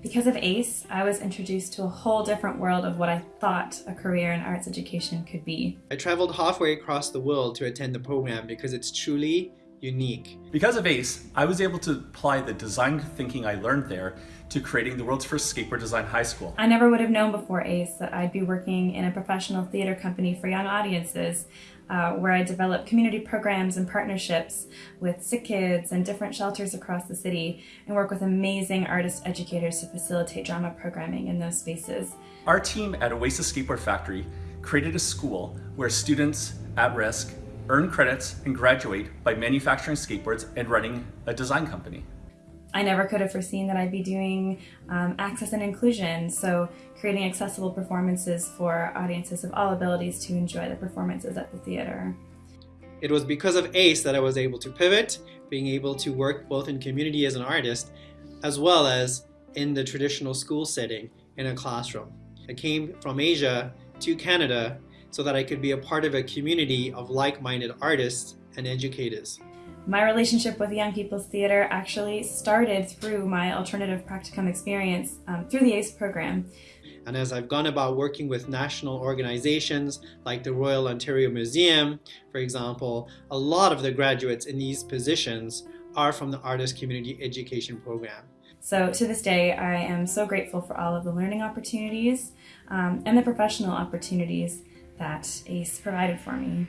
Because of ACE, I was introduced to a whole different world of what I thought a career in arts education could be. I traveled halfway across the world to attend the program because it's truly unique. Because of ACE, I was able to apply the design thinking I learned there to creating the world's first skateboard design high school. I never would have known before ACE that I'd be working in a professional theater company for young audiences uh, where I develop community programs and partnerships with sick kids and different shelters across the city and work with amazing artist educators to facilitate drama programming in those spaces. Our team at Oasis Skateboard Factory created a school where students at risk earn credits and graduate by manufacturing skateboards and running a design company. I never could have foreseen that I'd be doing um, access and inclusion, so creating accessible performances for audiences of all abilities to enjoy the performances at the theater. It was because of ACE that I was able to pivot, being able to work both in community as an artist, as well as in the traditional school setting in a classroom. I came from Asia to Canada so that I could be a part of a community of like-minded artists and educators. My relationship with Young People's Theatre actually started through my alternative practicum experience um, through the ACE program. And as I've gone about working with national organizations like the Royal Ontario Museum, for example, a lot of the graduates in these positions are from the Artist Community Education Program. So to this day, I am so grateful for all of the learning opportunities um, and the professional opportunities that ACE provided for me.